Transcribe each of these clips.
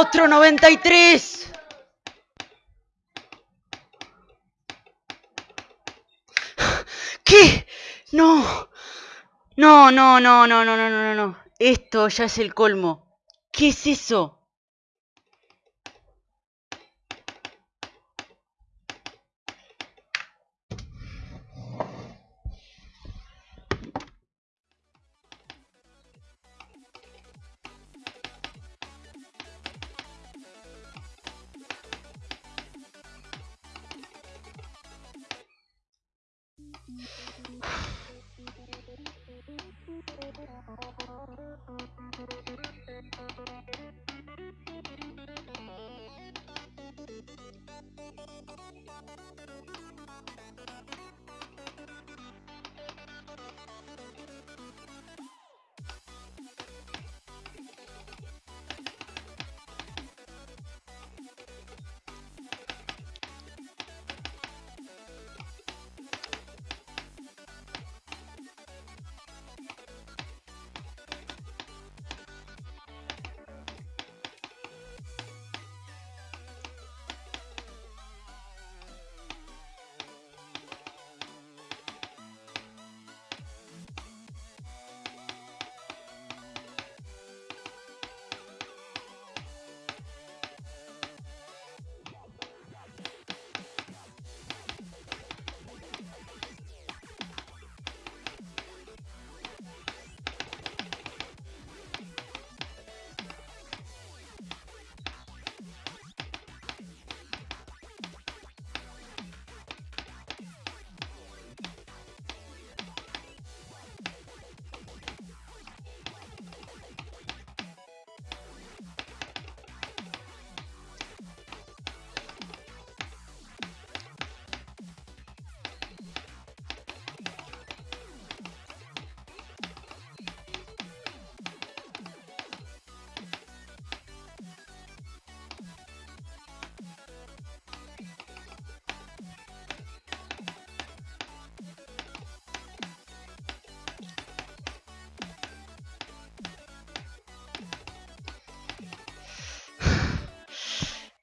¡Otro 93! ¿Qué? No. No, no, no, no, no, no, no, no. Esto ya es el colmo. ¿Qué es eso?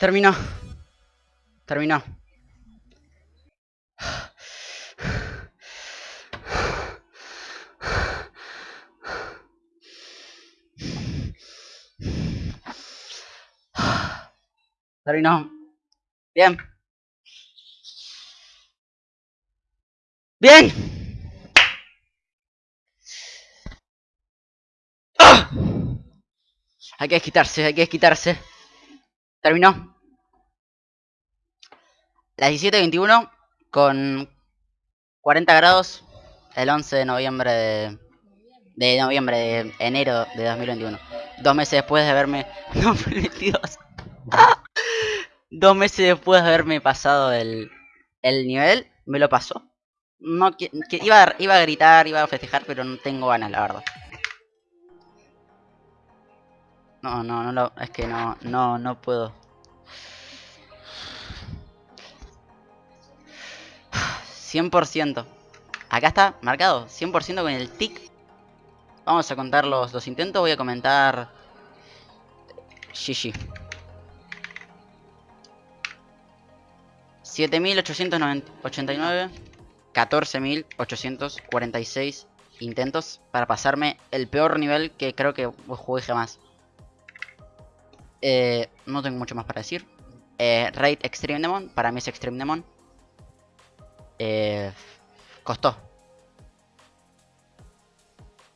Terminó. Terminó. Terminó. Bien. Bien. ¡Ah! Hay que desquitarse, hay que desquitarse. Terminó. Las 17.21 con 40 grados el 11 de noviembre de, de noviembre de enero de 2021. Dos meses después de haberme 2022. Dos meses después de haberme pasado el, el nivel, me lo pasó. No que, iba, iba a gritar, iba a festejar, pero no tengo ganas, la verdad. No, no, no lo, es que no, no, no puedo. ¿100%? Acá está marcado, 100% con el tic. Vamos a contar los, los intentos, voy a comentar... GG. 7.889, 14.846 intentos para pasarme el peor nivel que creo que jugué jamás. Eh, no tengo mucho más para decir. Eh, Raid Extreme Demon, para mí es Extreme Demon. Eh, costó.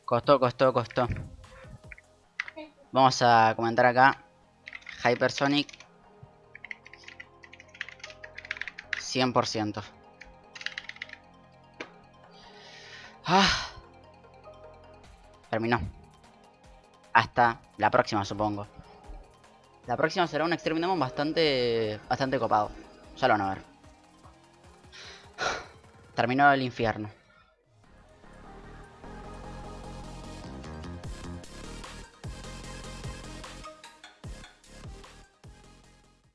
Costó, costó, costó. Vamos a comentar acá. Hypersonic. 100%. Ah. Terminó. Hasta la próxima, supongo. La próxima será un Extreme Demon bastante, bastante copado. Ya lo van a ver. Terminó el infierno.